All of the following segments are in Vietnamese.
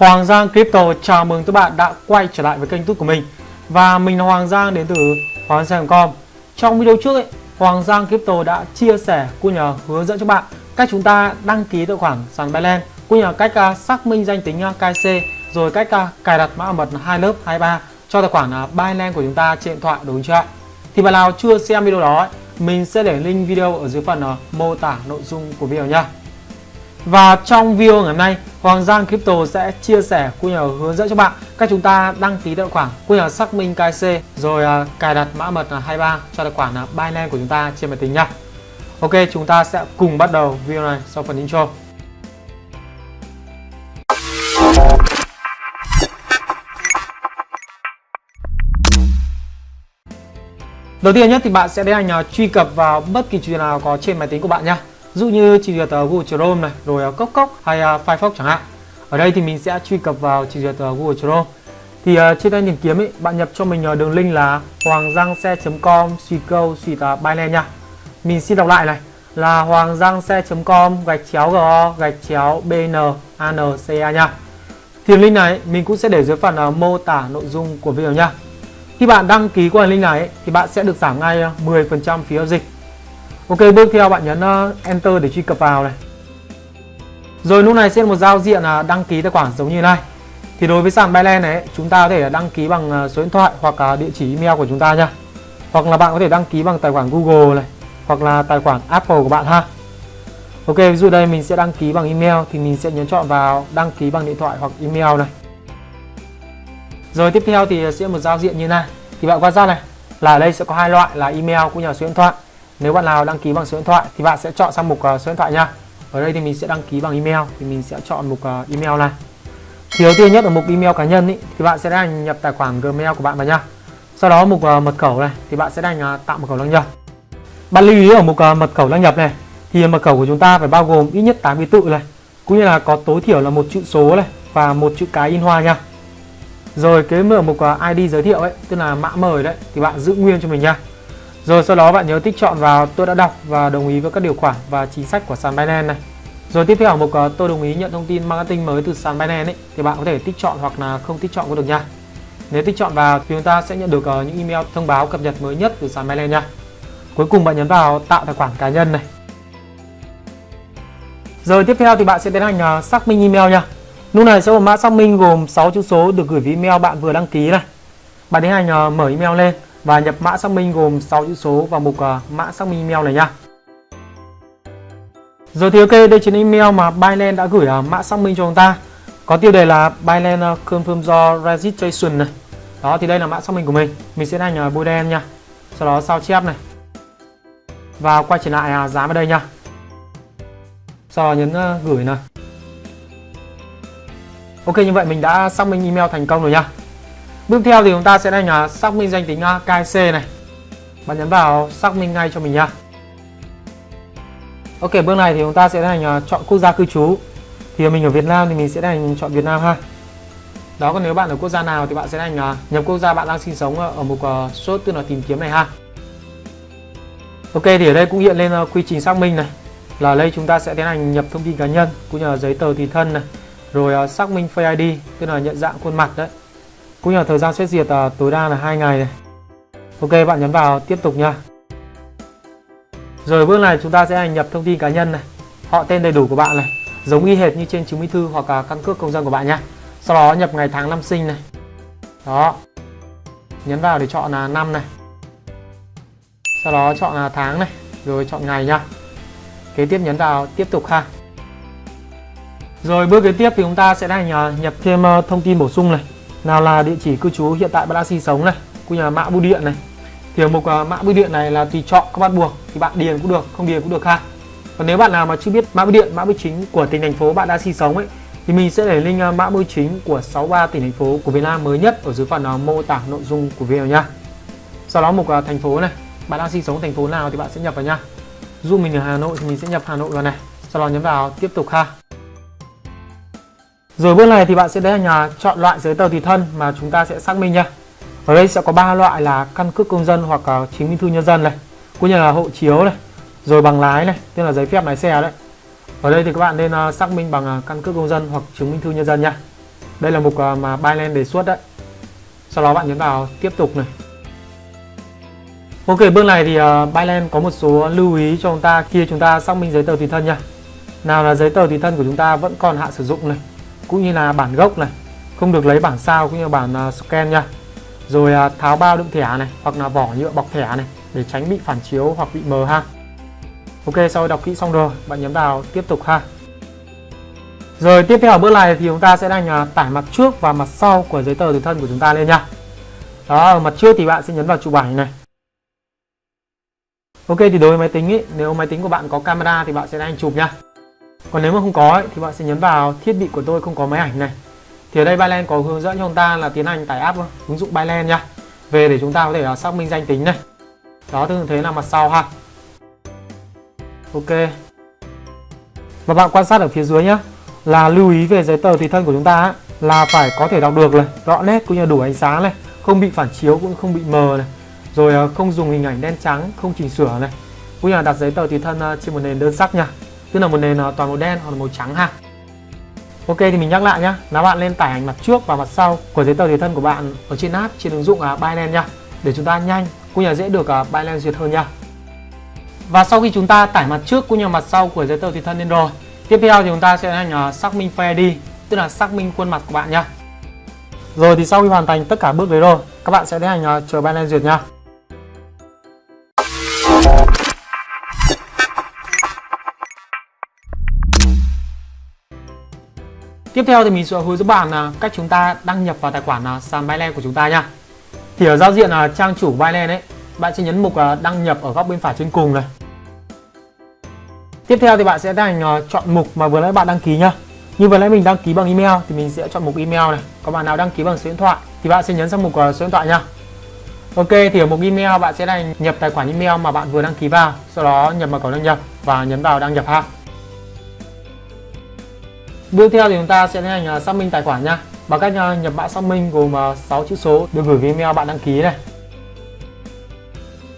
Hoàng Giang Crypto chào mừng các bạn đã quay trở lại với kênh YouTube của mình Và mình là Hoàng Giang đến từ Hoàng Giang.com Trong video trước ấy, Hoàng Giang Crypto đã chia sẻ cũng nhờ hướng dẫn cho bạn cách chúng ta đăng ký tài khoản sàn Binance cũng nhờ cách uh, xác minh danh tính à, uh, KC rồi cách uh, cài đặt mã mật hai lớp 23 cho tài khoản uh, Binance của chúng ta trên điện thoại đúng chưa ạ? Thì bạn nào chưa xem video đó ấy, mình sẽ để link video ở dưới phần uh, mô tả nội dung của video nha. Và trong video ngày hôm nay, Hoàng Giang Crypto sẽ chia sẻ cũng như hướng dẫn cho bạn cách chúng ta đăng ký tài khoản cũng như xác minh Kyc rồi uh, cài đặt mã mật là 23 cho tài khoản là Binance của chúng ta trên máy tính nha. Ok, chúng ta sẽ cùng bắt đầu video này sau phần intro. Đầu tiên nhất thì bạn sẽ tiến hành à, truy cập vào bất kỳ chuyện nào có trên máy tính của bạn nhé. Dụ như trình duyệt uh, Google Chrome này, rồi à, Cốc Cốc hay à, Firefox chẳng hạn. Ở đây thì mình sẽ truy cập vào trình duyệt uh, Google Chrome. Thì à, trên đây tìm kiếm ấy, bạn nhập cho mình đường link là hoanggiangxe.com suy câu suy Binance nha. Mình xin đọc lại này là hoanggiangxe.com gạch chéo go gạch chéo bn anca nha. Thì link này mình cũng sẽ để dưới phần mô tả nội dung của video nha. Khi bạn đăng ký qua link này thì bạn sẽ được giảm ngay 10% phí giao dịch. Ok, bước theo bạn nhấn ờ, Enter để truy cập vào này. Rồi lúc này sẽ một giao diện là đăng ký tài khoản giống như này. Thì đối với sàn Binance này chúng ta có thể đăng ký bằng ờ, số điện thoại hoặc à, địa chỉ email của chúng ta nha. Hoặc là bạn có thể đăng ký bằng tài khoản Google này hoặc là tài khoản Apple của bạn ha. Ok, ví dụ đây mình sẽ đăng ký bằng email thì mình sẽ nhấn chọn vào đăng ký bằng điện thoại hoặc email này. Rồi tiếp theo thì sẽ một giao diện như này. Thì bạn quan sát này là ở đây sẽ có hai loại là email cũng như là số điện thoại. Nếu bạn nào đăng ký bằng số điện thoại thì bạn sẽ chọn sang mục uh, số điện thoại nha. Ở đây thì mình sẽ đăng ký bằng email thì mình sẽ chọn mục uh, email này. Thì đầu tiên nhất ở mục email cá nhân ý, thì bạn sẽ đăng nhập tài khoản Gmail của bạn vào nha. Sau đó mục uh, mật khẩu này thì bạn sẽ đăng uh, tạo mật khẩu đăng nhập. Bạn lưu ý ở mục uh, mật khẩu đăng nhập này thì mật khẩu của chúng ta phải bao gồm ít nhất 8 ký tự này, cũng như là có tối thiểu là một chữ số này và một chữ cái in hoa nha. Rồi cái mở mục ID giới thiệu ấy, tức là mã mời đấy thì bạn giữ nguyên cho mình nha. Rồi sau đó bạn nhớ tích chọn vào tôi đã đọc và đồng ý với các điều khoản và chính sách của sàn Binance này. Rồi tiếp theo ở mục ờ, tôi đồng ý nhận thông tin marketing mới từ sàn Binance ấy, thì bạn có thể tích chọn hoặc là không tích chọn cũng được nha. Nếu tích chọn vào thì chúng ta sẽ nhận được ờ, những email thông báo cập nhật mới nhất từ sàn Binance nha. Cuối cùng bạn nhấn vào tạo tài khoản cá nhân này. Rồi tiếp theo thì bạn sẽ tiến hành ờ, xác minh email nha. Lúc này sẽ có mã xác minh gồm 6 chữ số được gửi với email bạn vừa đăng ký này. Bạn tiến hành mở email lên và nhập mã xác minh gồm 6 chữ số vào mục uh, mã xác minh email này nha. Rồi thì ok, đây chính email mà Binance đã gửi uh, mã xác minh cho chúng ta. Có tiêu đề là Binance à, confirm your registration này. Đó thì đây là mã xác minh của mình. Mình sẽ đánh uh, bôi đen nha. Sau đó sao chép này. Và quay trở lại uh, dán vào đây nha. Sau đó nhấn uh, gửi này. Ok như vậy mình đã xác minh email thành công rồi nha. Bước theo thì chúng ta sẽ hành xác minh danh tính à, KC này. Bạn nhấn vào xác minh ngay cho mình nha. Ok, bước này thì chúng ta sẽ hành chọn quốc gia cư trú. Thì mình ở Việt Nam thì mình sẽ hành chọn Việt Nam ha. Đó, còn nếu bạn ở quốc gia nào thì bạn sẽ hành nhập quốc gia bạn đang sinh sống à, ở mục à, số tức là tìm kiếm này ha. Ok, thì ở đây cũng hiện lên quy trình xác minh này. Là đây chúng ta sẽ tiến hành nhập thông tin cá nhân, cũng như là giấy tờ tùy thân này rồi xác minh Face ID tức là nhận dạng khuôn mặt đấy cũng như là thời gian xét duyệt uh, tối đa là hai ngày này. Ok bạn nhấn vào tiếp tục nha. Rồi bước này chúng ta sẽ nhập thông tin cá nhân này. Họ tên đầy đủ của bạn này giống y hệt như trên chứng minh thư hoặc là căn cước công dân của bạn nhá sau đó nhập ngày tháng năm sinh này. Đó. Nhấn vào để chọn là năm này. Sau đó chọn là tháng này rồi chọn ngày nha. Kế tiếp nhấn vào tiếp tục ha. Rồi bước kế tiếp thì chúng ta sẽ hành nhập thêm à, thông tin bổ sung này. Nào là địa chỉ cư trú hiện tại bạn đang sinh sống này, cũng như là mã bưu điện này. Thì ở mục uh, mã bưu điện này là tùy chọn các bắt buộc thì bạn điền cũng được, không điền cũng được ha. Còn nếu bạn nào mà chưa biết mã bưu điện, mã bưu chính của tỉnh thành phố bạn đang sinh sống ấy thì mình sẽ để link uh, mã bưu chính của 63 tỉnh thành phố của Việt Nam mới nhất ở dưới phần à, mô tả nội dung của video nha. Sau đó mục thành phố này, bạn đang sinh sống thành phố nào thì bạn sẽ nhập vào nha. Dụ mình ở Hà Nội thì mình sẽ nhập Hà Nội vào này. Sau đó nhấn vào tiếp tục ha. Rồi bước này thì bạn sẽ đến nhà chọn loại giấy tờ tùy thân mà chúng ta sẽ xác minh nha. Ở đây sẽ có ba loại là căn cước công dân hoặc à, chứng minh thư nhân dân này, cũng như là hộ chiếu này, rồi bằng lái này, tức là giấy phép lái xe đấy. Ở đây thì các bạn nên à, xác minh bằng à, căn cước công dân hoặc chứng minh thư nhân dân nha. đây là mục uh, mà Byland đề xuất đấy sau đó bạn nhấn vào tiếp tục này Ok bước này thì uh, có một số lưu ý cho chúng ta khi chúng ta xác minh giấy tờ tùy thân nha nào là giấy tờ tùy thân của chúng ta vẫn còn hạn sử dụng này cũng như là bản gốc này. Không được lấy bản sao cũng như bản uh, scan nha. Rồi uh, tháo bao đựng thẻ này hoặc là vỏ nhựa bọc thẻ này để tránh bị phản chiếu hoặc bị mờ ha. Ok sau đọc kỹ xong rồi bạn nhấn vào tiếp tục ha. Rồi tiếp theo ở bước này thì chúng ta sẽ đang uh, tải mặt trước và mặt sau của giấy tờ tùy thân của chúng ta lên nha. Đó ở mặt trước thì bạn sẽ nhấn vào chụp ảnh này. Ok thì đối với máy tính ý, nếu máy tính của bạn có camera thì bạn sẽ đang chụp nha còn nếu mà không có ấy, thì bạn sẽ nhấn vào thiết bị của tôi không có máy ảnh này. Thì ở đây Byland có hướng dẫn cho chúng ta là tiến hành tải app ứng dụng Byland nha. Về để chúng ta có thể là xác minh danh tính này. Đó tương thế là mặt sau ha. Ok. Và bạn quan sát ở phía dưới nhá là lưu ý về giấy tờ tùy thân của chúng ta ấy, là phải có thể đọc được này rõ nét cũng như đủ ánh sáng này không bị phản chiếu cũng không bị mờ này rồi à, không dùng hình ảnh đen trắng không chỉnh sửa này. Cũng như là đặt giấy tờ tùy thân à, trên một nền đơn sắc nha tức là một nền à, toàn màu đen hoặc là màu trắng ha. Ok, thì mình nhắc lại nhá. Là bạn lên tải ảnh mặt trước và mặt sau của giấy tờ tùy thân của bạn ở trên app trên ứng dụng à, Binance nha để chúng ta nhanh cũng như là dễ được à, Binance duyệt hơn nha và sau khi chúng ta tải mặt trước cũng như mặt sau của giấy tờ tùy thân lên rồi, tiếp theo thì chúng ta sẽ hành xác minh Face ID tức là xác minh khuôn mặt của bạn nha rồi thì sau khi hoàn thành tất cả bước đấy rồi, các bạn sẽ tiến hành chờ Binance duyệt nha Tiếp theo thì mình sẽ hướng dẫn bạn là cách chúng ta đăng nhập vào tài khoản à, sàn Binance của chúng ta nha. Thì ở giao diện là trang chủ Binance ấy, bạn sẽ nhấn mục à, đăng nhập ở góc bên phải trên cùng này. Tiếp theo thì bạn sẽ tiến hành à, chọn mục mà vừa nãy bạn đăng ký nhá. Như vừa nãy mình đăng ký bằng email thì mình sẽ chọn mục email này. Còn bạn nào đăng ký bằng số điện thoại thì bạn sẽ nhấn sang mục số điện thoại nha. Ok thì ở mục email bạn sẽ hành nhập tài khoản email mà bạn vừa đăng ký vào, sau đó nhập mật khẩu đăng nhập và nhấn vào đăng nhập ha. Tiếp theo thì chúng ta sẽ tiến hành xác minh tài khoản nha bằng cách à, nhập mã xác minh gồm à, 6 chữ số được gửi về email bạn đăng ký này.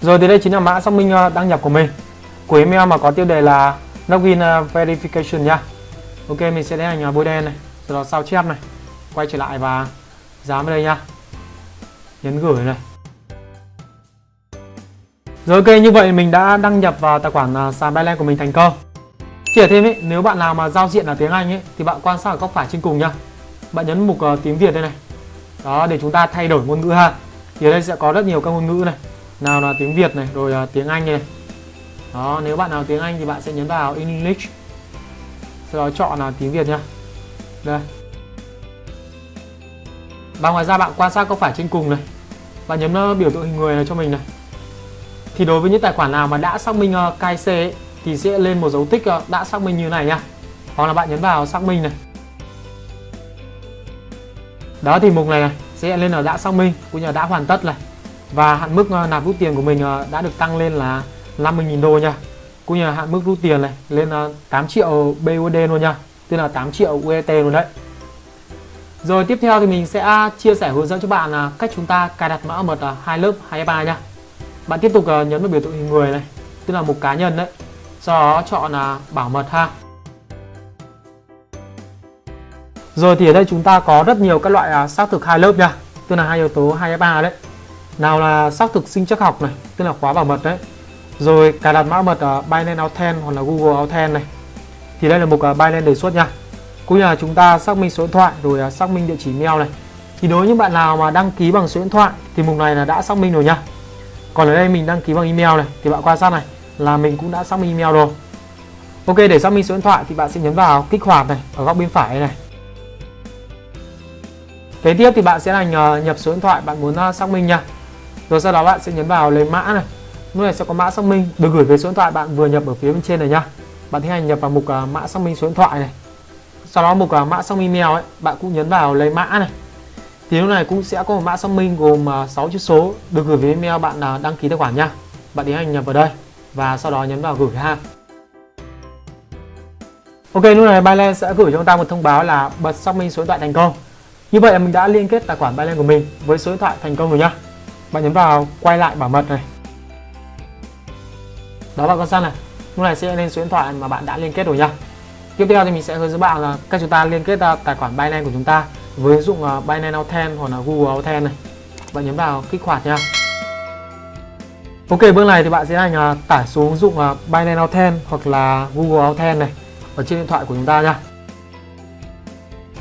Rồi thì đây chính là mã xác minh à, đăng nhập của mình. Của email mà có tiêu đề là login verification nha. Ok mình sẽ tiến hành bôi đen này, sau đó sao chép này, quay trở lại và dán vào đây nha. Nhấn gửi này. Rồi ok như vậy mình đã đăng nhập vào tài khoản sàn Binance của mình thành công. Chỉ thêm ấy, nếu bạn nào mà giao diện là tiếng Anh ấy thì bạn quan sát ở góc phải trên cùng nhá. Bạn nhấn mục uh, tiếng Việt đây này. Đó để chúng ta thay đổi ngôn ngữ ha. Thì ở đây sẽ có rất nhiều các ngôn ngữ này. Nào là tiếng Việt này, rồi uh, tiếng Anh này. Đó, nếu bạn nào tiếng Anh thì bạn sẽ nhấn vào English. Sau đó chọn là tiếng Việt nhá. Đây. Và ngoài ra bạn quan sát góc phải trên cùng này. Bạn nhấn uh, biểu tượng hình người này cho mình này. Thì đối với những tài khoản nào mà đã xác minh uh, KYC ấy, thì sẽ lên một dấu tích ờ, đã xác minh như này nha hoặc là bạn nhấn vào xác minh này. Đó thì mục này, này sẽ lên là đã xác minh cũng như là đã hoàn tất này. Và hạn mức ờ, nạp rút tiền của mình ờ, đã được tăng lên là 50.000 đô nha. Cũng như là hạn mức rút tiền này lên 8 triệu BUSD luôn nha. Tức là 8 triệu uet luôn đấy. Rồi tiếp theo thì mình sẽ chia sẻ hướng dẫn cho bạn là cách chúng ta cài đặt mã mật hai lớp 2 ba nha. Bạn tiếp tục nhấn vào biểu tượng hình người này tức là một cá nhân đấy sau đó chọn là bảo mật ha. Rồi thì ở đây chúng ta có rất nhiều các loại à, xác thực hai lớp nha. Tức là hai yếu tố 2FA đấy. Nào là xác thực sinh chắc học này, tức là khóa bảo mật đấy. Rồi cài đặt mã mật ở Binance Authent hoặc là Google Authent này. Thì đây là mục à, Binance đề xuất nha. Cũng như là chúng ta xác minh số điện thoại, rồi xác minh địa chỉ mail này. Thì đối với những bạn nào mà đăng ký bằng số điện thoại, thì mục này là đã xác minh rồi nha. Còn ở đây mình đăng ký bằng email này, thì bạn quan sát này là mình cũng đã xác minh email rồi. Ok, để xác minh số điện thoại thì bạn sẽ nhấn vào kích hoạt này, ở góc bên phải này. Kế tiếp thì bạn sẽ là nhập số điện thoại bạn muốn à, xác minh nha. Rồi sau đó bạn sẽ nhấn vào lấy mã này. Lúc này sẽ có mã xác minh. Được gửi về số điện thoại bạn vừa nhập ở phía bên trên này nhá Bạn tiến hành nhập vào mục à, mã xác minh số điện thoại này. Sau đó mục à, mã xác minh email ấy, bạn cũng nhấn vào lấy mã này. Thì lúc này cũng sẽ có một mã xác minh gồm 6 chữ số được gửi về email bạn đăng ký tài khoản nha. Bạn tiến hành nhập vào đây và sau đó nhấn vào gửi ha. Ok, lúc này Binance sẽ gửi cho chúng ta một thông báo là bật xác minh số điện thoại thành công. Như vậy là mình đã liên kết tài khoản Binance của mình với số điện thoại thành công rồi nhá. Bạn nhấn vào quay lại bảo mật này. Đó, bạn con sát này. Lúc này sẽ lên số điện thoại mà bạn đã liên kết rồi nhá. Tiếp theo thì mình sẽ hướng dẫn bạn là cách chúng ta liên kết tài khoản Binance của chúng ta với ứng dụng à, Binance Authent hoặc là Google Authent này. Bạn nhấn vào kích hoạt nha. Ok bước này thì bạn sẽ hành uh, tải xuống ứng dụng uh, Binance Authent hoặc là Google Authent này ở trên điện thoại của chúng ta nha.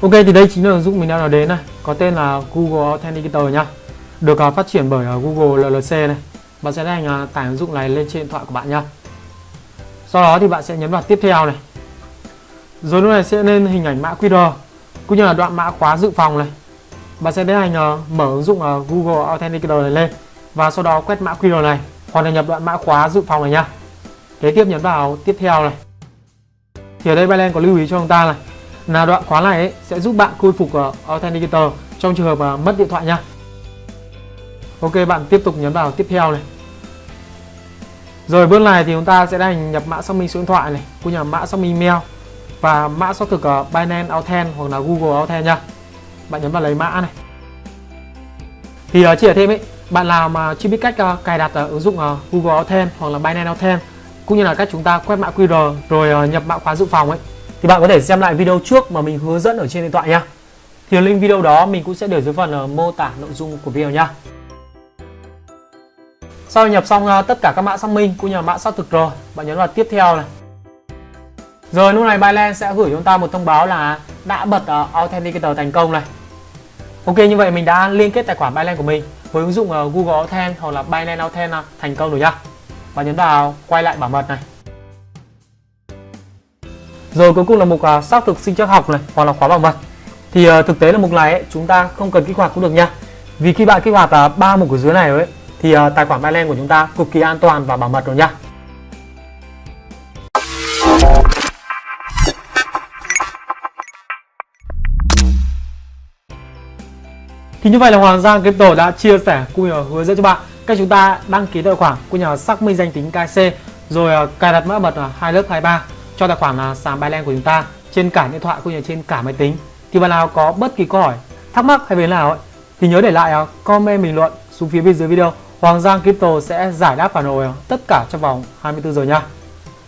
Ok thì đây chính là ứng dụng mình đang nói đến này có tên là Google Authenticator nha. Được uh, phát triển bởi uh, Google LLC này. Bạn sẽ hành uh, tải ứng dụng này lên trên điện thoại của bạn nha. Sau đó thì bạn sẽ nhấn vào tiếp theo này. Rồi lúc này sẽ lên hình ảnh mã QR cũng như là đoạn mã khóa dự phòng này. Bạn sẽ tiến hành uh, mở ứng dụng uh, Google Authenticator này lên và sau đó quét mã QR này hoặc là nhập đoạn mã khóa dự phòng này nha kế tiếp nhấn vào tiếp theo này. Thì ở đây Binance có lưu ý cho chúng ta này. Là đoạn khóa này ấy, sẽ giúp bạn khôi phục uh, Authenticator trong trường hợp uh, mất điện thoại nha Ok bạn tiếp tục nhấn vào tiếp theo này. Rồi bước này thì chúng ta sẽ đành nhập mã xác minh số điện thoại này cũng như mã xác minh email và mã xác thực ờ, ở Binance Authent hoặc là Google Authent nha bạn nhấn vào lấy mã này. Thì uh, ở thêm ấy bạn nào mà chưa biết cách uh, cài đặt uh, ứng dụng uh, Google Authent hoặc là Binance Authent cũng như là cách chúng ta quét mã QR rồi uh, nhập mã khóa dự phòng ấy thì bạn có thể xem lại video trước mà mình hướng dẫn ở trên điện thoại nha thì link video đó mình cũng sẽ để dưới phần uh, mô tả nội dung của video nha sau nhập xong uh, tất cả các mã xác minh cũng như là mã xác thực rồi bạn nhấn vào tiếp theo này. Rồi lúc này Binance sẽ gửi chúng ta một thông báo là đã bật uh, Authenticator thành công này. Ok như vậy mình đã liên kết tài khoản Binance của mình với ứng dụng ờ, Google Authent hoặc là Binance Authent ờ, thành công rồi nhá. Và nhấn vào quay lại bảo mật này. Rồi cuối cùng là mục ờ, xác thực sinh chắc học này hoặc là khóa bảo mật. Thì thực tế là mục này ấy, chúng ta không cần kích hoạt cũng được nha vì khi bạn kích hoạt ba mục ở dưới này ấy thì tài khoản Binance của chúng ta cực kỳ an toàn và bảo mật rồi nha Thì như vậy là Hoàng Giang Crypto đã chia sẻ cũng như hướng dẫn cho bạn cách chúng ta đăng ký tài khoản cũng như là xác minh danh tính KC rồi ờ, cài đặt mã mật là ờ, hai lớp 23 cho tài khoản là sàn Binance của chúng ta trên cả điện thoại cũng như trên cả máy tính. Thì bạn nào có bất kỳ câu hỏi, thắc mắc hay vấn nào ấy, thì nhớ để lại comment bình luận xuống phía bên dưới video. Hoàng Giang Crypto sẽ giải đáp phản hồi tất cả trong vòng 24 giờ nha.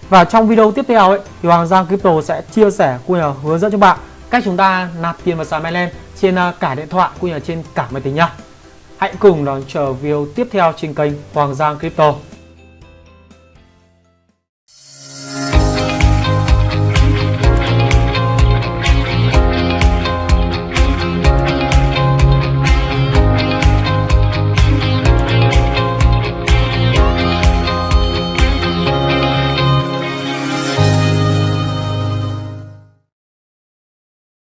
Và trong video tiếp theo ấy thì Hoàng Giang Crypto sẽ chia sẻ cũng như hướng dẫn cho bạn cách chúng ta nạp tiền vào sàn Binance trên à, cả điện thoại cũng như là trên cả máy tính nhá. Hãy cùng đón chờ video tiếp theo trên kênh Hoàng Giang Crypto.